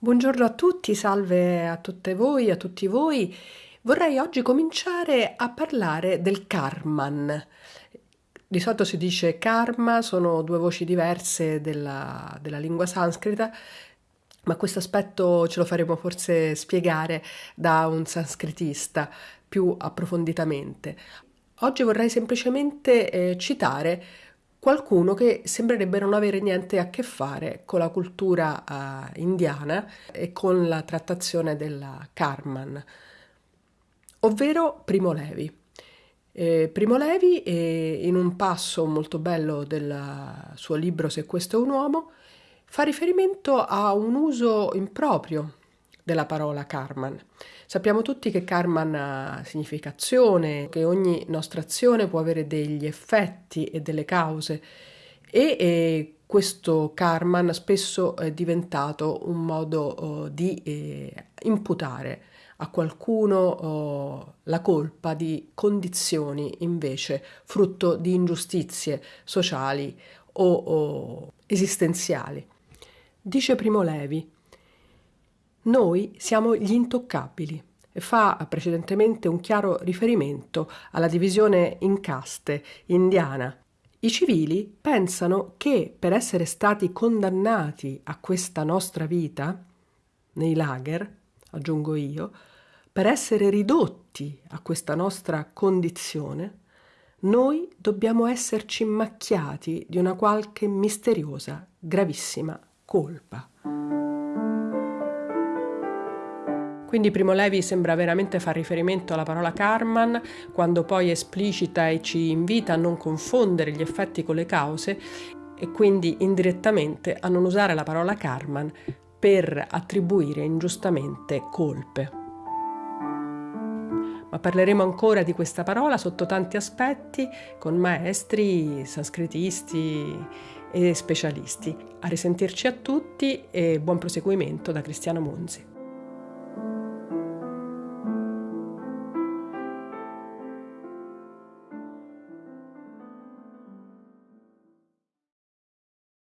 Buongiorno a tutti, salve a tutte voi, a tutti voi. Vorrei oggi cominciare a parlare del Karman. Di solito si dice karma, sono due voci diverse della, della lingua sanscrita, ma questo aspetto ce lo faremo forse spiegare da un sanscritista più approfonditamente. Oggi vorrei semplicemente eh, citare qualcuno che sembrerebbe non avere niente a che fare con la cultura uh, indiana e con la trattazione della Karman, ovvero Primo Levi. Eh, Primo Levi, eh, in un passo molto bello del suo libro Se questo è un uomo, fa riferimento a un uso improprio della parola Karman. Sappiamo tutti che Karman ha significazione, che ogni nostra azione può avere degli effetti e delle cause e, e questo Karman spesso è diventato un modo oh, di eh, imputare a qualcuno oh, la colpa di condizioni invece frutto di ingiustizie sociali o, o esistenziali. Dice Primo Levi, noi siamo gli intoccabili e fa precedentemente un chiaro riferimento alla divisione in caste indiana. I civili pensano che per essere stati condannati a questa nostra vita, nei lager, aggiungo io, per essere ridotti a questa nostra condizione, noi dobbiamo esserci macchiati di una qualche misteriosa, gravissima colpa. Quindi Primo Levi sembra veramente far riferimento alla parola Karman quando poi esplicita e ci invita a non confondere gli effetti con le cause e quindi indirettamente a non usare la parola Karman per attribuire ingiustamente colpe. Ma parleremo ancora di questa parola sotto tanti aspetti con maestri, sanscritisti e specialisti. A risentirci a tutti e buon proseguimento da Cristiano Monzi.